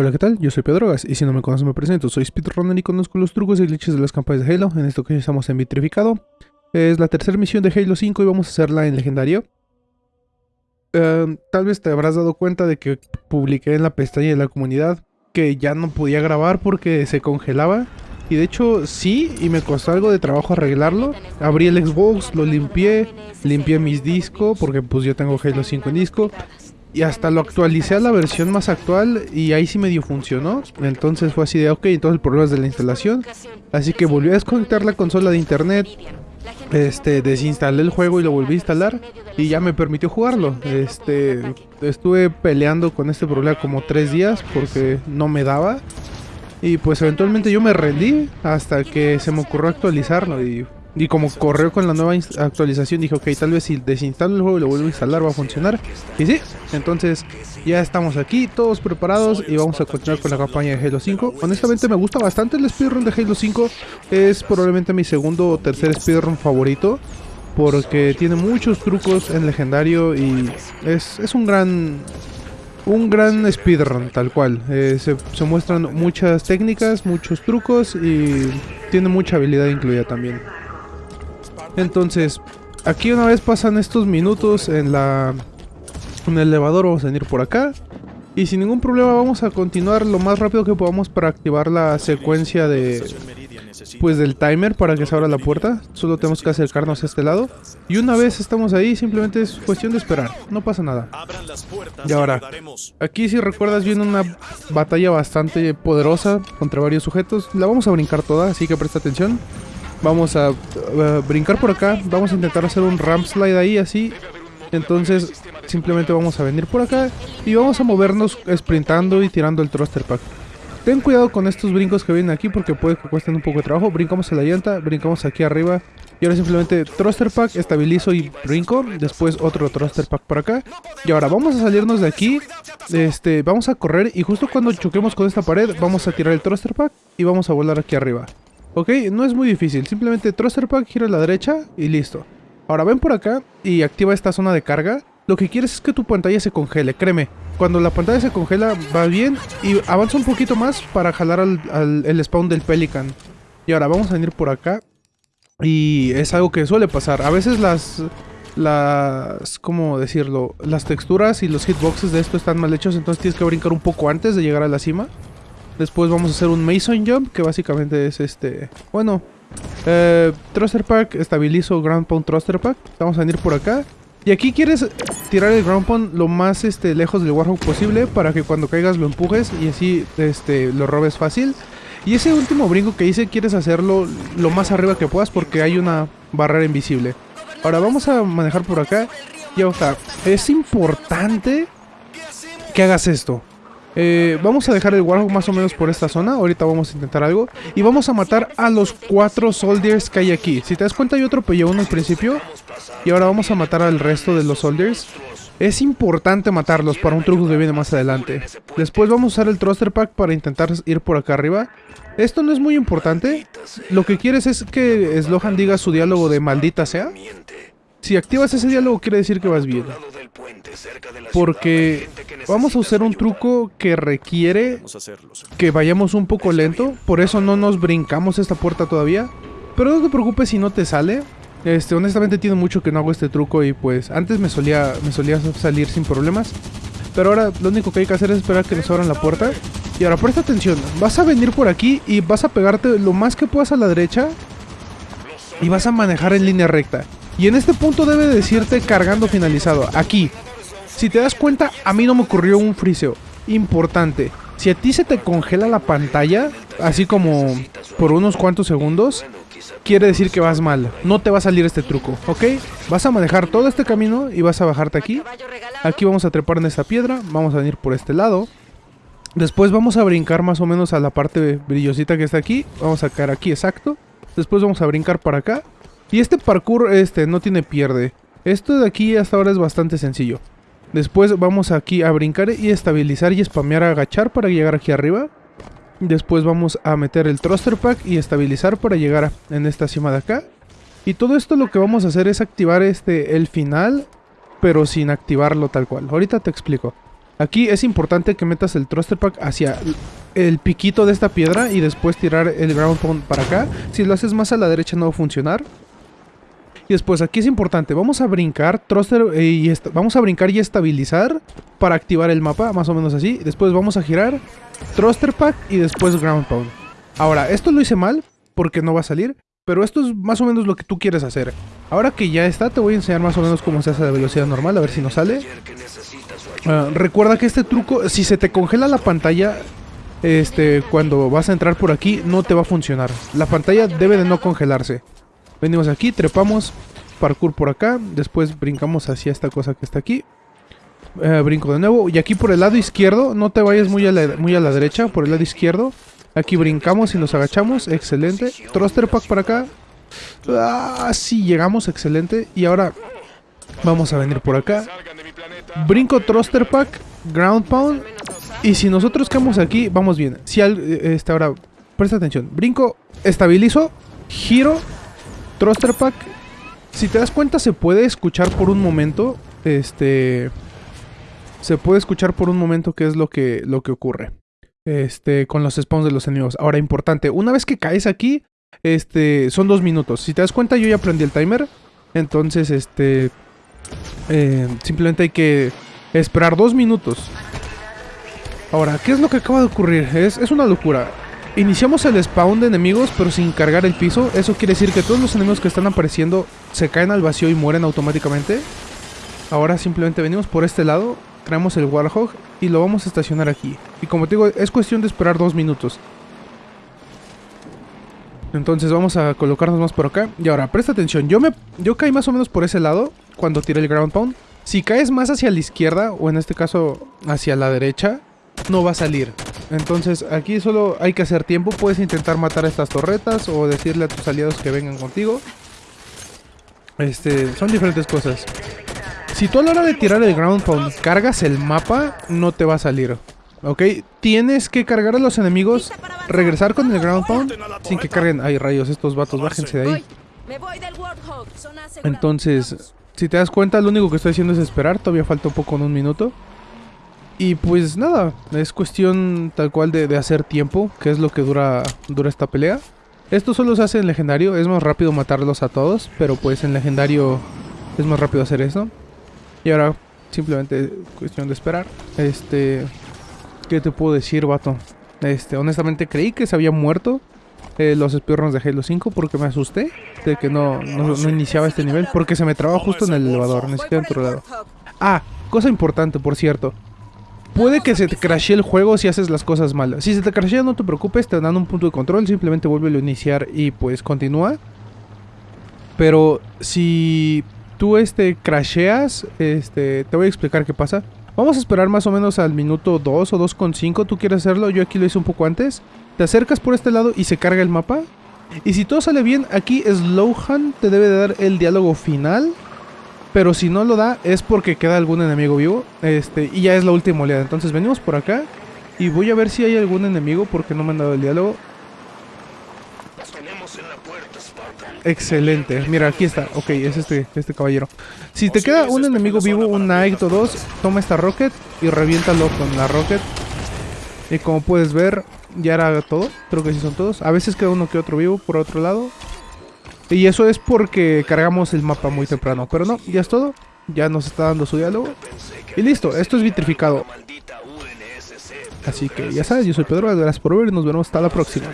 Hola, ¿qué tal? Yo soy Pedrogas y si no me conoces me presento, soy speedrunner y conozco los trucos y glitches de las campañas de Halo. En esto que estamos en Vitrificado. Es la tercera misión de Halo 5 y vamos a hacerla en Legendario. Eh, tal vez te habrás dado cuenta de que publiqué en la pestaña de la comunidad que ya no podía grabar porque se congelaba. Y de hecho sí, y me costó algo de trabajo arreglarlo. Abrí el Xbox, lo limpié, limpié mis discos porque pues yo tengo Halo 5 en disco. Y hasta lo actualicé a la versión más actual y ahí sí medio funcionó. Entonces fue así de ok, entonces el problema es de la instalación. Así que volví a desconectar la consola de internet. Este, desinstalé el juego y lo volví a instalar y ya me permitió jugarlo. Este, estuve peleando con este problema como tres días porque no me daba. Y pues eventualmente yo me rendí hasta que se me ocurrió actualizarlo y y como corrió con la nueva actualización, dije, ok, tal vez si desinstalo el juego y lo vuelvo a instalar va a funcionar. Y sí, entonces ya estamos aquí, todos preparados y vamos a continuar con la campaña de Halo 5. Honestamente me gusta bastante el speedrun de Halo 5. Es probablemente mi segundo o tercer speedrun favorito. Porque tiene muchos trucos en legendario y es, es un gran un gran speedrun, tal cual. Eh, se, se, muestran muchas técnicas, muchos trucos y tiene mucha habilidad incluida también. Entonces, aquí una vez pasan estos minutos en la en el elevador, vamos a venir por acá. Y sin ningún problema vamos a continuar lo más rápido que podamos para activar la secuencia de... Pues del timer para que se abra la puerta. Solo tenemos que acercarnos a este lado. Y una vez estamos ahí, simplemente es cuestión de esperar. No pasa nada. Y ahora, aquí si recuerdas viene una batalla bastante poderosa contra varios sujetos. La vamos a brincar toda, así que presta atención. Vamos a, brincar por acá. Vamos a intentar hacer un ramp slide ahí, así. Entonces, simplemente vamos a venir por acá. Y vamos a movernos sprintando y tirando el thruster pack. Ten cuidado con estos brincos que vienen aquí porque puede que cuesten un poco de trabajo. Brincamos a la llanta, brincamos aquí arriba. Y ahora simplemente thruster pack, estabilizo y brinco. Después otro thruster pack por acá. Y ahora vamos a salirnos de aquí. Este, vamos a correr y justo cuando choquemos con esta pared vamos a tirar el thruster pack y vamos a volar aquí arriba. Ok, no es muy difícil, simplemente thruster pack, gira a la derecha y listo. Ahora ven por acá y activa esta zona de carga. Lo que quieres es que tu pantalla se congele, créeme. Cuando la pantalla se congela va bien y avanza un poquito más para jalar al, el spawn del Pelican. Y ahora vamos a venir por acá y es algo que suele pasar. A veces las las, ¿cómo decirlo? Las texturas y los hitboxes de esto están mal hechos, entonces tienes que brincar un poco antes de llegar a la cima. Después vamos a hacer un Mason Jump, que básicamente es este... Bueno, eh, Thruster Pack, estabilizo Ground Pound Thruster Pack. Vamos a venir por acá. Y aquí quieres tirar el Ground Pound lo más este, lejos del Warhawk posible para que cuando caigas lo empujes y así este, lo robes fácil. Y ese último brinco que hice quieres hacerlo lo más arriba que puedas porque hay una barrera invisible. Ahora vamos a manejar por acá. Y sea, es importante que hagas esto. Eh, vamos a dejar el Warhawk más o menos por esta zona. Ahorita vamos a intentar algo. Y vamos a matar a los cuatro soldiers que hay aquí. Si te das cuenta yo atropellé uno al principio. Y ahora vamos a matar al resto de los soldiers. Es importante matarlos para un truco que viene más adelante. Después vamos a usar el thruster pack para intentar ir por acá arriba. Esto no es muy importante. Lo que quieres es que Slohan diga su diálogo de maldita sea. Si activas ese diálogo quiere decir que vas bien. Porque vamos a usar un truco que requiere que vayamos un poco lento. Por eso no nos brincamos esta puerta todavía. Pero no te preocupes si no te sale. Este, honestamente tiene mucho que no hago este truco y pues antes me solía, me solía salir sin problemas. Pero ahora lo único que hay que hacer es esperar que nos abran la puerta. Y ahora presta atención, vas a venir por aquí y vas a pegarte lo más que puedas a la derecha. Y vas a manejar en línea recta. Y en este punto debe decirte cargando finalizado. Aquí. Si te das cuenta, a mí no me ocurrió un friseo. Importante. Si a ti se te congela la pantalla, así como por unos cuantos segundos, quiere decir que vas mal. No te va a salir este truco, ¿ok? Vas a manejar todo este camino y vas a bajarte aquí. Aquí vamos a trepar en esta piedra. Vamos a venir por este lado. Después vamos a brincar más o menos a la parte brillosita que está aquí. Vamos a caer aquí, exacto. Después vamos a brincar para acá. Y este parkour este, no tiene pierde. Esto de aquí hasta ahora es bastante sencillo. Después vamos aquí a brincar y estabilizar y spamear a agachar para llegar aquí arriba. Después vamos a meter el thruster pack y estabilizar para llegar en esta cima de acá. Y todo esto lo que vamos a hacer es activar este el final, pero sin activarlo tal cual. Ahorita te explico. Aquí es importante que metas el thruster pack hacia el piquito de esta piedra y después tirar el ground pound para acá. Si lo haces más a la derecha no va a funcionar. Y después aquí es importante, vamos a brincar thruster eh, y vamos a brincar y estabilizar para activar el mapa, más o menos así. Después vamos a girar thruster pack y después ground pound. Ahora, esto lo hice mal porque no va a salir, pero esto es más o menos lo que tú quieres hacer. Ahora que ya está, te voy a enseñar más o menos cómo se hace de velocidad normal, a ver si nos sale. Ah, recuerda que este truco, si se te congela la pantalla, este, cuando vas a entrar por aquí, no te va a funcionar. La pantalla debe de no congelarse. Venimos aquí, trepamos, parkour por acá, después brincamos hacia esta cosa que está aquí. Eh, brinco de nuevo, y aquí por el lado izquierdo, no te vayas muy a, la, muy a la derecha, por el lado izquierdo. Aquí brincamos y nos agachamos, excelente. Thruster pack para acá. Ah, sí, llegamos, excelente. Y ahora vamos a venir por acá. Brinco thruster pack, ground pound. Y si nosotros quedamos aquí, vamos bien. Si al, este, ahora, presta atención. Brinco, estabilizo, giro, thruster pack. Si te das cuenta, se puede escuchar por un momento. Este. Se puede escuchar por un momento qué es lo que, lo que ocurre. Este, con los spawns de los enemigos. Ahora, importante, una vez que caes aquí, este, son dos minutos. Si te das cuenta, yo ya aprendí el timer. Entonces, este, eh, simplemente hay que esperar dos minutos. Ahora, ¿qué es lo que acaba de ocurrir? Es, es una locura. Iniciamos el spawn de enemigos, pero sin cargar el piso. Eso quiere decir que todos los enemigos que están apareciendo se caen al vacío y mueren automáticamente. Ahora simplemente venimos por este lado, traemos el Warhog y lo vamos a estacionar aquí. Y como te digo, es cuestión de esperar dos minutos. Entonces vamos a colocarnos más por acá. Y ahora, presta atención. Yo, me, yo caí más o menos por ese lado cuando tiré el ground pound. Si caes más hacia la izquierda, o en este caso hacia la derecha, no va a salir. Entonces aquí solo hay que hacer tiempo. Puedes intentar matar a estas torretas o decirle a tus aliados que vengan contigo. Este, son diferentes cosas. Si tú a la hora de tirar el ground pound cargas el mapa, no te va a salir. ¿Ok? Tienes que cargar a los enemigos, regresar con el ground pound sin que carguen... Ay, rayos, estos vatos, bájense de ahí. Entonces, si te das cuenta, lo único que estoy haciendo es esperar. Todavía falta un poco en un minuto. Y pues nada, es cuestión tal cual de, hacer tiempo, que es lo que dura, dura esta pelea. Esto solo se hace en legendario, es más rápido matarlos a todos, pero pues en legendario es más rápido hacer eso. Y ahora simplemente cuestión de esperar. Este, ¿qué te puedo decir, vato? Este, honestamente creí que se había muerto eh, los speedruns de Halo 5 porque me asusté de que no, no, iniciaba este nivel porque se me trabó justo en el elevador, ni siquiera en otro lado. Ah, cosa importante, por cierto. Puede que se te crashee el juego si haces las cosas mal. Si se te crashea no te preocupes, te dan un punto de control, simplemente vuelve a iniciar y pues continúa. Pero si tú este crasheas, este te voy a explicar qué pasa. Vamos a esperar más o menos al minuto 2 o 2.5, tú quieres hacerlo, yo aquí lo hice un poco antes. Te acercas por este lado y se carga el mapa. Y si todo sale bien, aquí Slowhan te debe de dar el diálogo final pero si no lo da es porque queda algún enemigo vivo. Este, y ya es la última oleada. Entonces venimos por acá. Y voy a ver si hay algún enemigo porque no me han dado el diálogo. Excelente. Mira, aquí está. Ok, es este, este caballero. Si te queda un enemigo vivo, un Knight o dos, toma esta rocket y reviéntalo con la rocket. Y como puedes ver, ya era todo. Creo que sí son todos. A veces queda uno que otro vivo por otro lado. Y eso es porque cargamos el mapa muy temprano. Pero no, ya es todo. Ya nos está dando su diálogo. Y listo, esto es vitrificado. Así que ya sabes, yo soy Pedro, gracias por ver y nos vemos hasta la próxima.